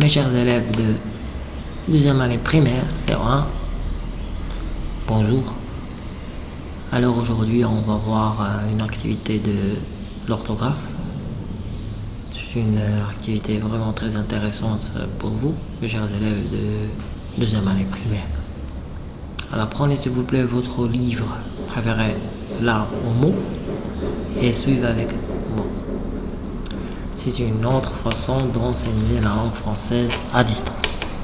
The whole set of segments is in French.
Mes chers élèves de deuxième année primaire, C1, bonjour. Alors aujourd'hui, on va voir euh, une activité de l'orthographe. C'est une euh, activité vraiment très intéressante euh, pour vous, mes chers élèves de deuxième année primaire. Alors prenez s'il vous plaît votre livre préféré là au mot et suivez avec. C'est une autre façon d'enseigner la langue française à distance.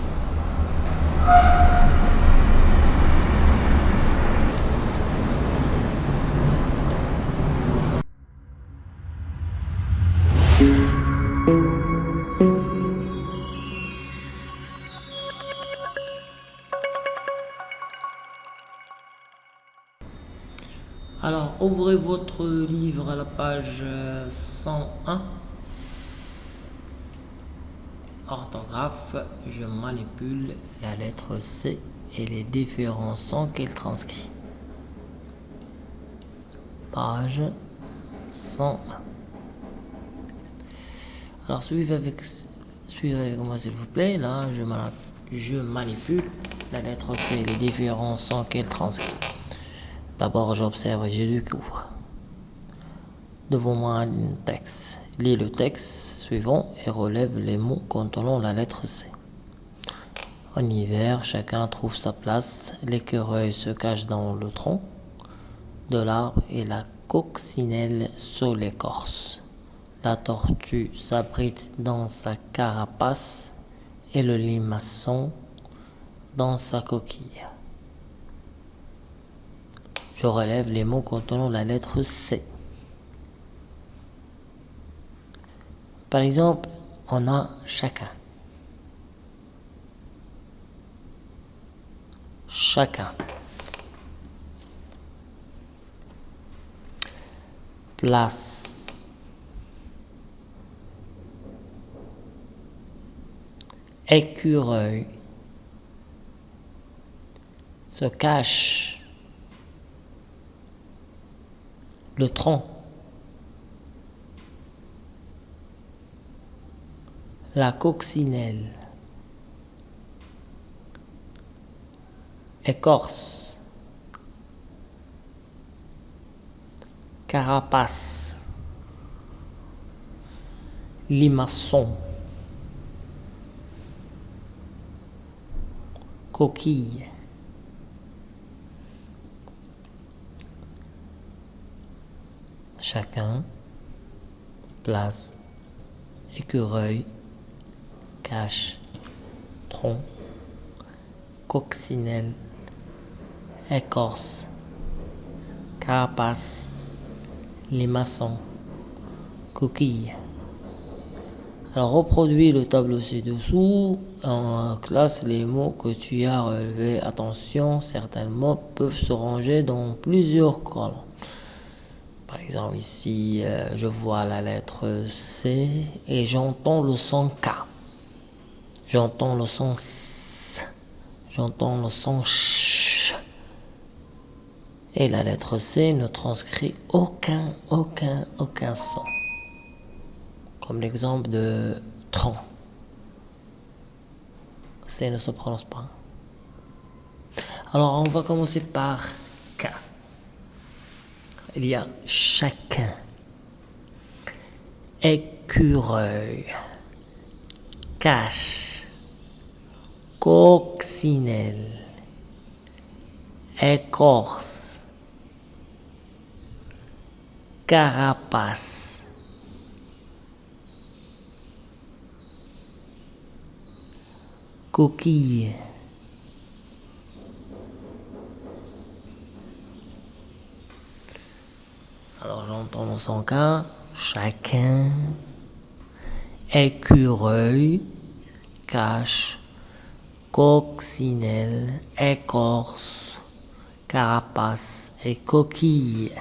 Alors, ouvrez votre livre à la page 101. Orthographe, je manipule la lettre C et les différents sons qu'elle transcrit. Page 101. Alors, suivez avec, suivez avec moi s'il vous plaît. Là, je, je manipule la lettre C et les différents sons qu'elle transcrit. D'abord, j'observe et je découvre. Devant moi un texte. Lis le texte suivant et relève les mots contenant la lettre C. En hiver, chacun trouve sa place. L'écureuil se cache dans le tronc de l'arbre et la coccinelle sur l'écorce. La tortue s'abrite dans sa carapace et le limaçon dans sa coquille. Je relève les mots contenant la lettre C. Par exemple, on a chacun. Chacun. Place. Écureuil. Se cache. le tronc, la coccinelle, écorce, carapace, limaçon, coquille. chacun, place, écureuil, cache, tronc, coccinelle, écorce, carapace, limaçon, coquille. Alors reproduis le tableau ci-dessous, en classe les mots que tu as relevés. Attention, certains mots peuvent se ranger dans plusieurs colonnes. Par exemple, ici, euh, je vois la lettre C et j'entends le son K. J'entends le son S. J'entends le son CH. Et la lettre C ne transcrit aucun, aucun, aucun son. Comme l'exemple de tronc. C ne se prononce pas. Alors, on va commencer par K il y a chacun, écureuil, cache, coccinelle, écorce, carapace, coquille. Alors j'entends dans son cas chacun, écureuil, cache, coccinelle, écorce, carapace et coquille.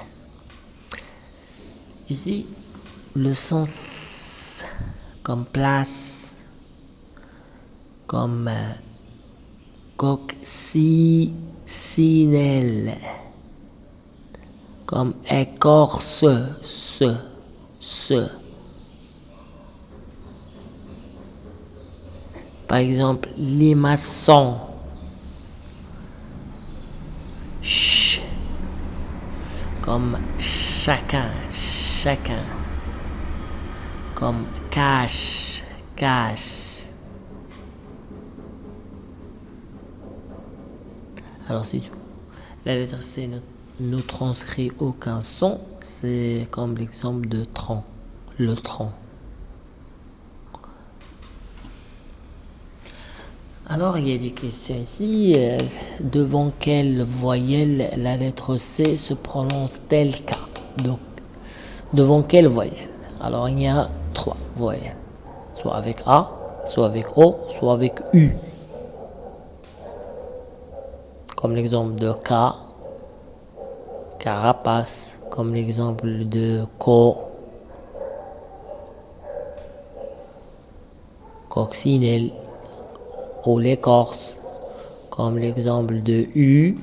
Ici, le sens comme place, comme euh, coccinelle comme écorce, ce, ce. Par exemple, les maçons. Ch. Comme chacun, chacun. Comme cache, cache. Alors c'est tout. La lettre C ne, transcrit aucun son. C'est comme l'exemple de tronc. Le tronc. Alors, il y a des questions ici. Euh, devant quelle voyelle la lettre C se prononce tel cas? Donc, devant quelle voyelle? Alors, il y a trois voyelles. Soit avec A, soit avec O, soit avec U. Comme l'exemple de K, carapace, comme l'exemple de Co, coccinelle ou l'écorce, comme l'exemple de U.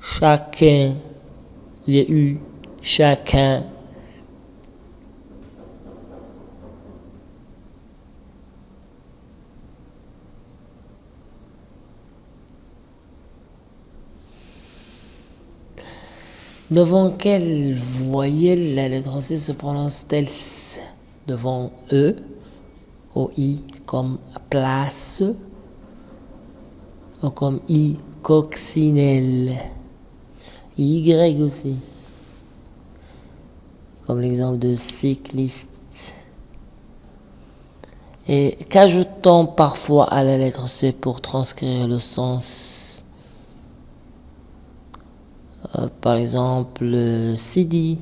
Chacun, les U, chacun. Devant quelle voyelle la lettre C se prononce-t-elle? Devant E, ou I comme place, ou comme I, coccinelle. Y aussi. Comme l'exemple de cycliste. Et qu'ajoutons parfois à la lettre C pour transcrire le sens? Euh, par exemple, CD.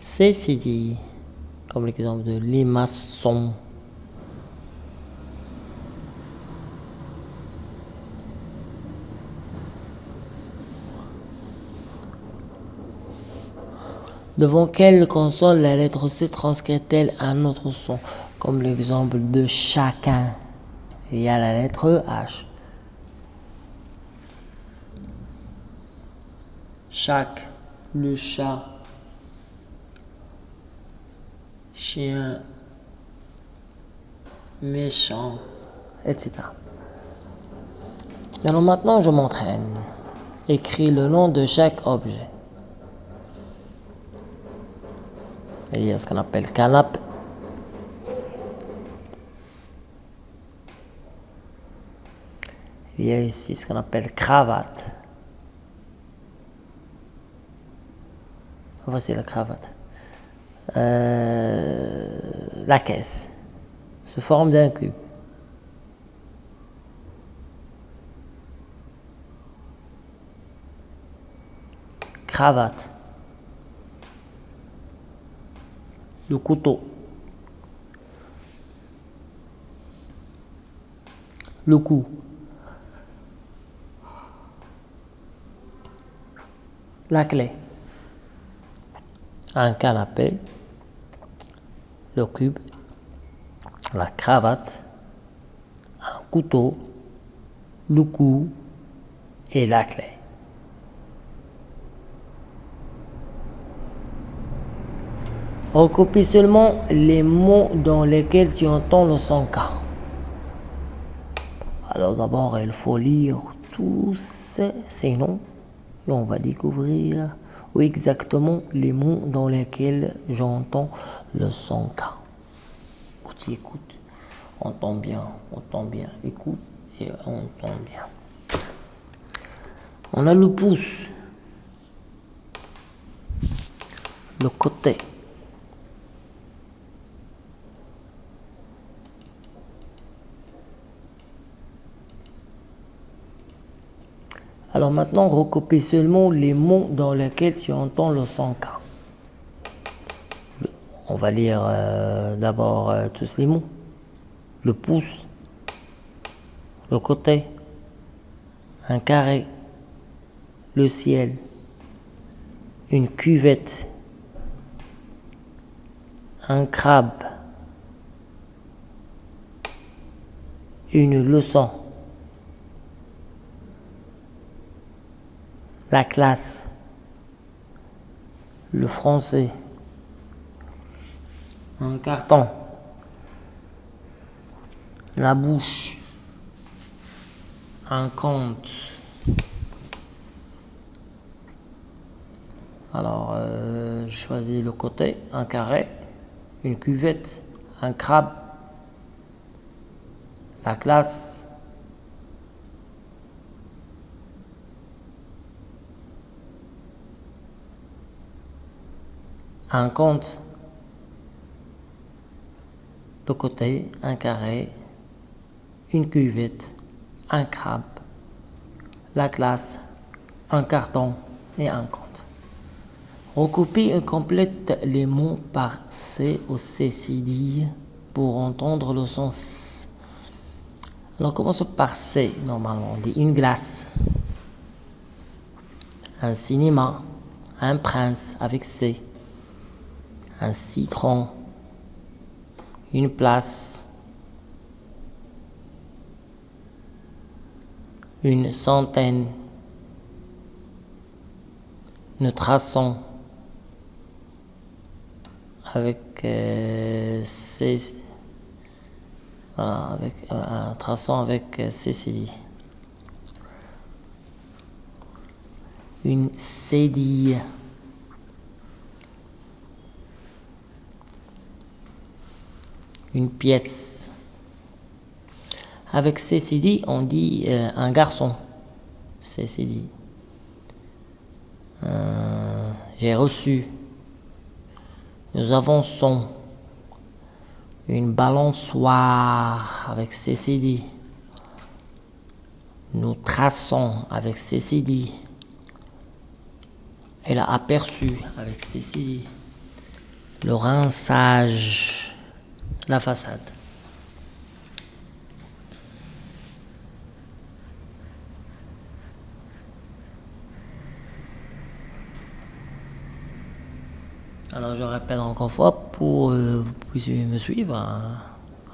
C'est CD. Comme l'exemple de maçons. Devant quelle console la lettre C transcrit-elle un autre son Comme l'exemple de chacun? Il y a la lettre H. chaque, le chat, chien, méchant, etc. Alors maintenant, je m'entraîne. Écris le nom de chaque objet. Il y a ce qu'on appelle canapé. Il y a ici ce qu'on appelle cravate. Voici la cravate. Euh, la caisse se forme d'un cube. Cravate. Le couteau. Le cou. La clé un canapé, le cube, la cravate, un couteau, le cou et la clé. Recopie seulement les mots dans lesquels tu entends le son K. Alors d'abord, il faut lire tous ces noms on va découvrir ou exactement les mots dans lesquels j'entends le son K. Tu écoutes, entend bien, entend bien, écoute et entend bien. On a le pouce, le côté. Alors maintenant, recopie seulement les mots dans lesquels tu entends le son K. On va lire euh, d'abord euh, tous les mots. Le pouce, le côté, un carré, le ciel, une cuvette, un crabe, une leçon. La classe, le français, un carton, la bouche, un compte. Alors, euh, je choisis le côté, un carré, une cuvette, un crabe, la classe, un compte, le côté, un carré, une cuvette, un crabe, la classe, un carton et un compte. Recopie et complète les mots par C ou C-C-D pour entendre le sens. Alors commence par C, normalement, on dit une glace, un cinéma, un prince avec C un citron, une place, une centaine, nous traçons avec euh, voilà, avec euh, traçons avec euh. Une cédille. Une pièce. Avec CCD, on dit euh, un garçon. CCD. Euh, J'ai reçu. Nous avons son. Une balançoire avec CCD. Nous traçons avec CCD. Elle a aperçu avec CCD. Le rinçage la façade. Alors je répète encore une fois pour que euh, vous puissiez me suivre.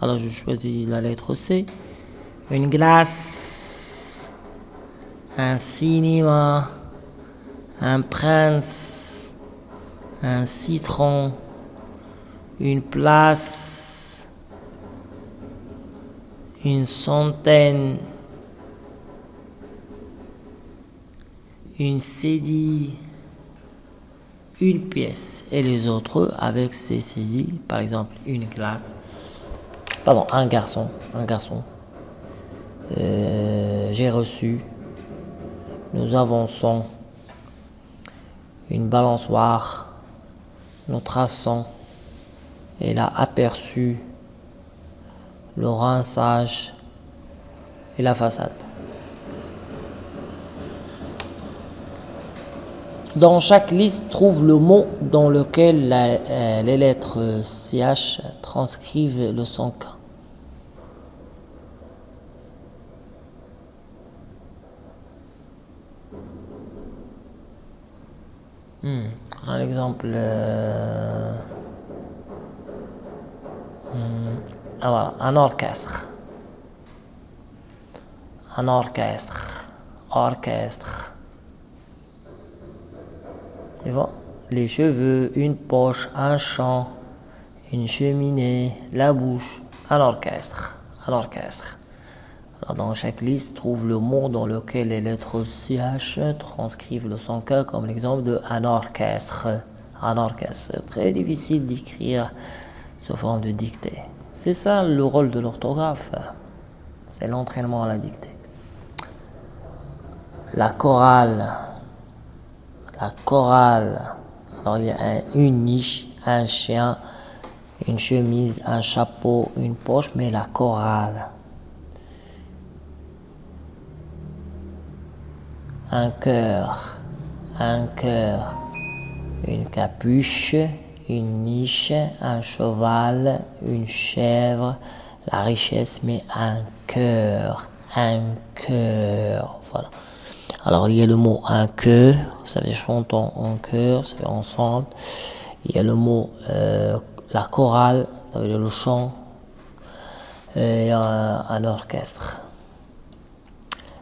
Alors je choisis la lettre C. Une glace, un cinéma, un prince, un citron, une place, une centaine, une cédille, une pièce. Et les autres avec ces cédilles, par exemple une glace, pardon, un garçon, un garçon. Euh, j'ai reçu, nous avançons, une balançoire, nous traçons, elle a aperçu le rinçage et la façade. Dans chaque liste, trouve le mot dans lequel euh, les lettres CH transcrivent le son K. Hmm. Un exemple. Euh, voilà, un orchestre. Un orchestre. Orchestre. Tu vois Les cheveux, une poche, un chant, une cheminée, la bouche, un orchestre. Un orchestre. Dans chaque liste, trouve le mot dans lequel les lettres CH transcrivent le son K comme l'exemple de un orchestre. Un orchestre. C'est très difficile d'écrire sous forme de dictée. C'est ça le rôle de l'orthographe. C'est l'entraînement à la dictée. La chorale. La chorale. Alors il y a une niche, un chien, une chemise, un chapeau, une poche, mais la chorale. Un cœur, un cœur, une capuche, une niche, un cheval, une chèvre, la richesse, mais un cœur, un cœur, voilà. Alors il y a le mot un cœur, ça veut dire chantons en cœur, ça veut dire ensemble. Il y a le mot euh, la chorale, ça veut dire le chant, et un, orchestre.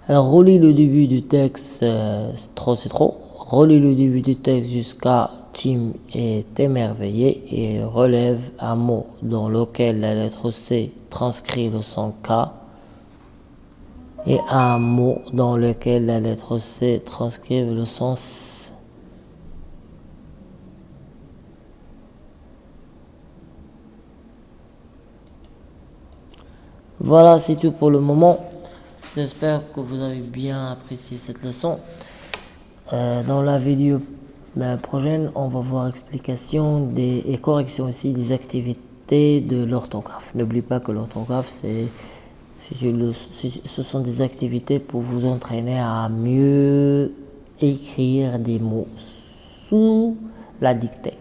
Alors relis le début du texte, euh, trop c'est trop. Relis le début du texte jusqu'à Tim est émerveillé et relève un mot dans lequel la lettre C transcrit le son K et un mot dans lequel la lettre C transcrit le son S. Voilà, c'est tout pour le moment. J'espère que vous avez bien apprécié cette leçon. Euh, dans la vidéo prochaine, on va voir explication des, et correction aussi des activités de l'orthographe. N'oublie pas que l'orthographe, c'est ce sont des activités pour vous entraîner à mieux écrire des mots sous la dictée.